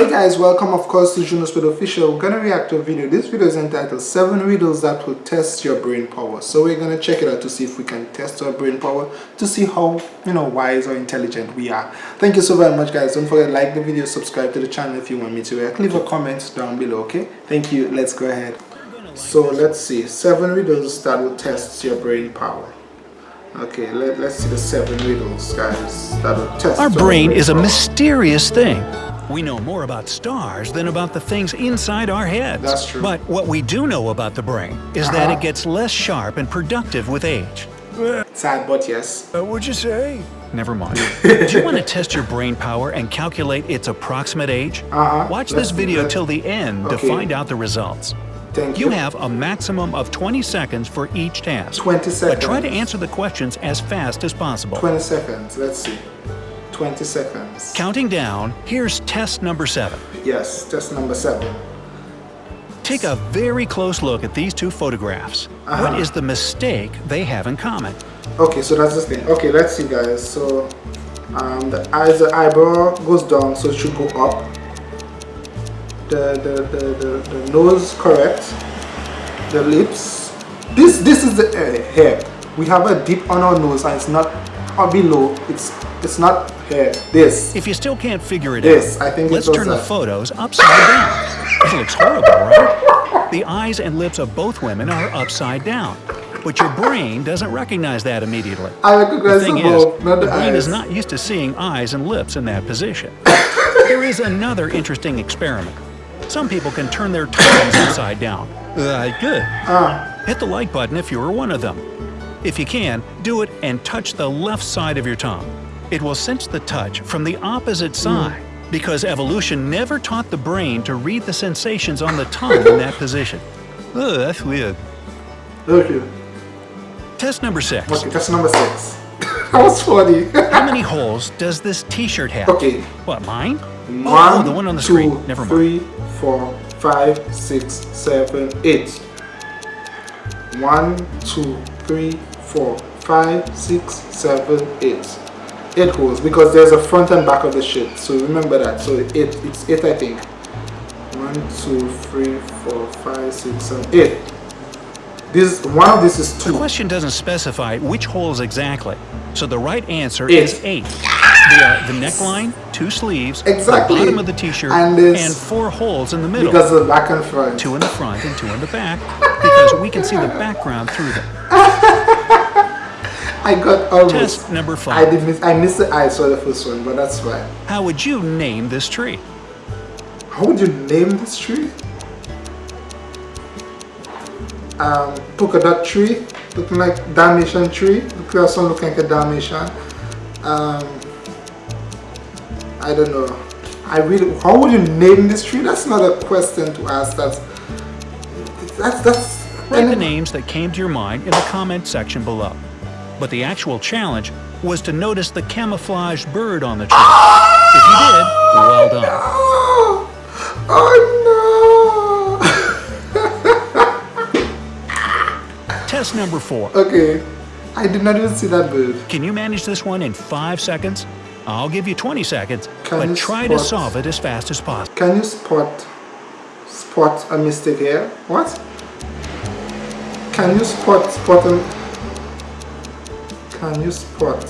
Hey guys, welcome of course to Juno Speed Official. We're gonna react to a video. This video is entitled 7 riddles that will test your brain power. So we're gonna check it out to see if we can test our brain power to see how you know wise or intelligent we are. Thank you so very much guys. Don't forget to like the video, subscribe to the channel if you want me to react. Leave a comment down below, okay? Thank you. Let's go ahead. So let's see. 7 riddles that will test your brain power. Okay, let, let's see the 7 riddles guys that will test Our brain is a mysterious thing. We know more about stars than about the things inside our heads. That's true. But what we do know about the brain is that Uh-huh. it gets less sharp and productive with age. Sad but yes. Uh, what'd you say? Never mind. do you want to test your brain power and calculate its approximate age? Uh-huh. Watch Let's this video till the end Okay. to find out the results. Thank You you. have a maximum of 20 seconds for each task. 20 seconds. But try to answer the questions as fast as possible. 20 seconds. Let's see. 20 seconds. Counting down, here's test number seven. Yes, test number seven. Take a very close look at these two photographs. Uh-huh. What is the mistake they have in common? Okay, so that's the thing. Okay, let's see, guys. So, um, the eyes, the eyebrow goes down, so it should go up. The the the the, the nose correct. The lips. This this is the uh, hair. We have a dip on our nose, and it's not or below. It's it's not hair. This. If you still can't figure it Yes, out, I think let's turn the photos upside down. It looks horrible, right? The eyes and lips of both women are upside down, but your brain doesn't recognize that immediately. I The thing the is, not the the brain eyes. is not used to seeing eyes and lips in that position. there is another interesting experiment. Some people can turn their tongues upside down. Uh, good. Ah, Hit the like button if you are one of them. If you can, do it and touch the left side of your tongue. It will sense the touch from the opposite mm. side because evolution never taught the brain to read the sensations on the tongue in that position. Ugh, that's weird. okay. Test number six. Okay, test number six. that was funny. How many holes does this t-shirt have? okay. What, mine? One, oh, the one on the two, screen. Never mind. three, four, five, six, seven, eight. One, two, three, four, five, six, seven, eight. Eight holes because there's a front and back of the shirt. So remember that. So eight, it's eight, I think. One, two, three, four, five, six, seven, eight. This one of this is two. The question doesn't specify which holes exactly, so the right answer Eight. is eight. They are the neckline, two sleeves, Exactly. the bottom of the t-shirt, And and, four holes in the middle. Because of the back and front. two in the front and two in the back, because we can see the background through them. I got almost. Test number I five. did miss. I missed the eyes for the first one, but that's fine. How would you name this tree? How would you name this tree? Um, polka dot tree, looking like Dalmatian tree. First one looking like a Dalmatian. Um, I don't know. I really. How would you name this tree? That's not a question to ask. That's that's that's. Write the names that came to your mind in the comment section below. But the actual challenge was to notice the camouflaged bird on the tree. If you did, well done. Oh, oh Test number four. Okay, I did not even see that bird. Can you manage this one in five seconds? I'll give you 20 seconds, Can but try to solve it as fast as possible. Can you spot spot a mistake here? What? Can you spot spot a Can you spot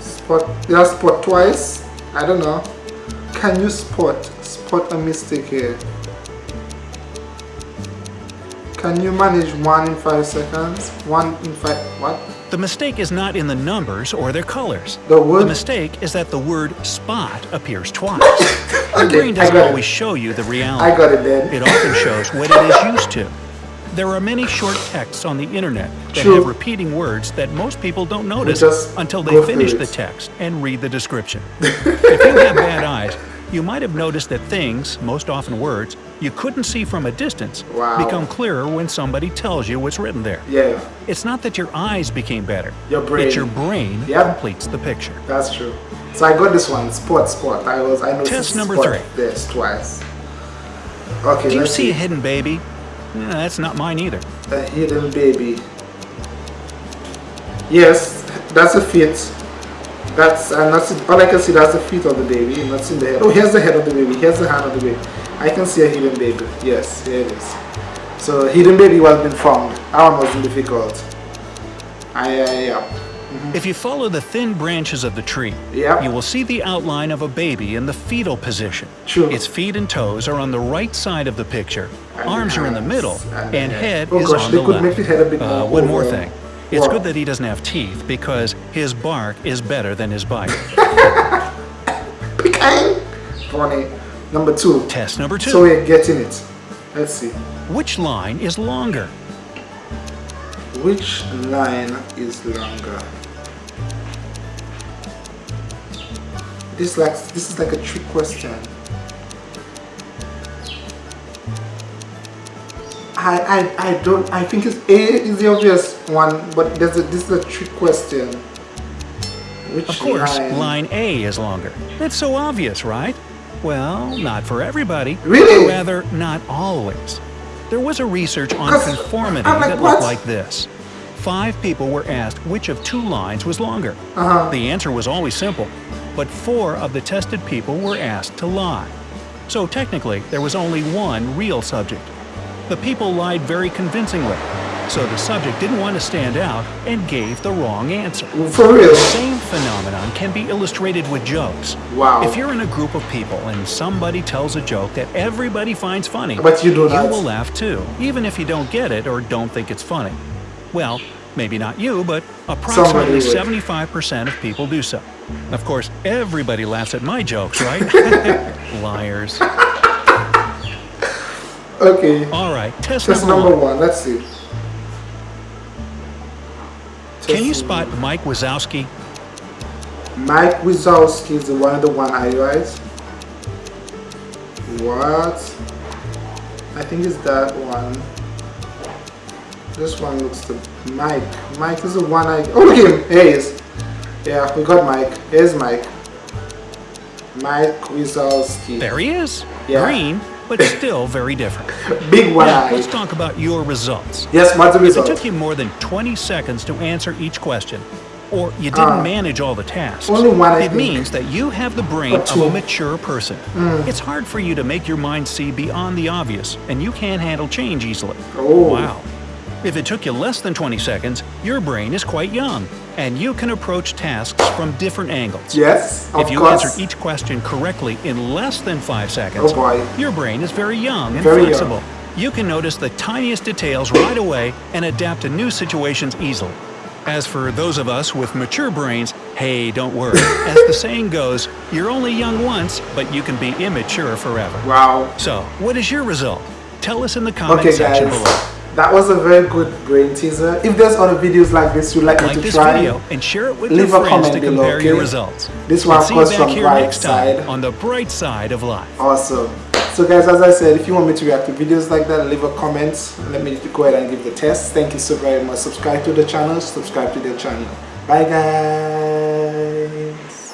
spot yeah spot twice? I don't know. Can you spot spot a mistake here? Can you manage one in five seconds? One in five what? The mistake is not in the numbers or their colors. The word- mistake is that the word spot appears twice. Your Okay, brain doesn't got it. always show you the I reality. got it then. It often shows what it is used to. There are many short texts on the internet that True. have repeating words that most people don't notice until they finish the text and read the description. if you have bad eyes, you might have noticed that things, most often words, you couldn't see from a distance Wow. become clearer when somebody tells you what's written there. Yeah, It's not that your eyes became better. Your brain. It's your brain Yep. completes the picture. that's true. So I got this one, spot spot. I was I noticed Test number spot three. this twice. Okay, Do you let's see a hidden baby? That's not mine either. a hidden baby. Yes, that's a fit. That's I'm not see, all I can see. That's the feet of the baby. I'm not seeing the head. Oh, here's the head of the baby. Here's the hand of the baby. I can see a hidden baby. Yes, here it is. So hidden baby was been found. That one wasn't difficult. I, I yeah. Mm-hmm. If you follow the thin branches of the tree, Yep. you will see the outline of a baby in the fetal position. True. Its feet and toes are on the right side of the picture, And arms are in the middle, ah, and and head. Oh is gosh, on the left. the head a bit Uh, one more thing. It's Wow. good that he doesn't have teeth because his bark is better than his bite. Funny. Number two. Test number two. So we're getting it. Let's see. Which line is longer? Which line is longer? This like this is like a trick question. I, I, I don't I think it's A is the obvious one, but there's a this is a trick question. Which Of course, line? line A is longer. That's so obvious, right? Well, not for everybody. Really? Rather, not always. There was a research on conformity like, that what? looked like this. Five people were asked which of two lines was longer. Uh-huh. The answer was always simple, but four of the tested people were asked to lie. So technically, there was only one real subject. The people lied very convincingly, so the subject didn't want to stand out and gave the wrong answer. For real. The same phenomenon can be illustrated with jokes. Wow. If you're in a group of people and somebody tells a joke that everybody finds funny, But you do you will laugh too, even if you don't get it or don't think it's funny. Well, maybe not you, but approximately 75% of people do so. Of course, everybody laughs at my jokes, right? Liars. Okay. All right, test, Test number, number one. one. Let's see. Can you spot Mike Wazowski? Mike Wazowski is the one of the one eye, right? What? I think it's that one. This one looks the Mike. Mike is the one eye. Oh, look at him. Here he is. Yeah, we got Mike. Here's Mike. Mike Wazowski. There he is. Yeah. Green, but still very different. Big one Now, let's talk about your results. Yes, what's the If it took you more than 20 seconds to answer each question, or you didn't Ah. manage all the tasks, Only one, I it think. means that you have the brain of a mature person. It's hard for you to make your mind see beyond the obvious, and you can't handle change easily. Oh. Wow. If it took you less than 20 seconds, your brain is quite young, and you can approach tasks from different angles. Yes, of If you course. answer each question correctly in less than five seconds, Oh your brain is very young and Very young. flexible. You can notice the tiniest details right away and adapt to new situations easily. As for those of us with mature brains, hey, don't worry. As the saying goes, you're only young once, but you can be immature forever. Wow. So, what is your result? Tell us in the comment Okay, section guys. below. That was a very good brain teaser. If there's other videos like this you'd like, Like me to this try, video and share it with leave your a friends comment to below, compare your okay? results. This one, And of see course, you back from right side. on the bright side of life. Awesome. So guys, as I said, if you want me to react to videos like that, leave a comment. Let me go ahead and give the test. Thank you so very much. Subscribe to the channel. Subscribe to the channel. Bye guys.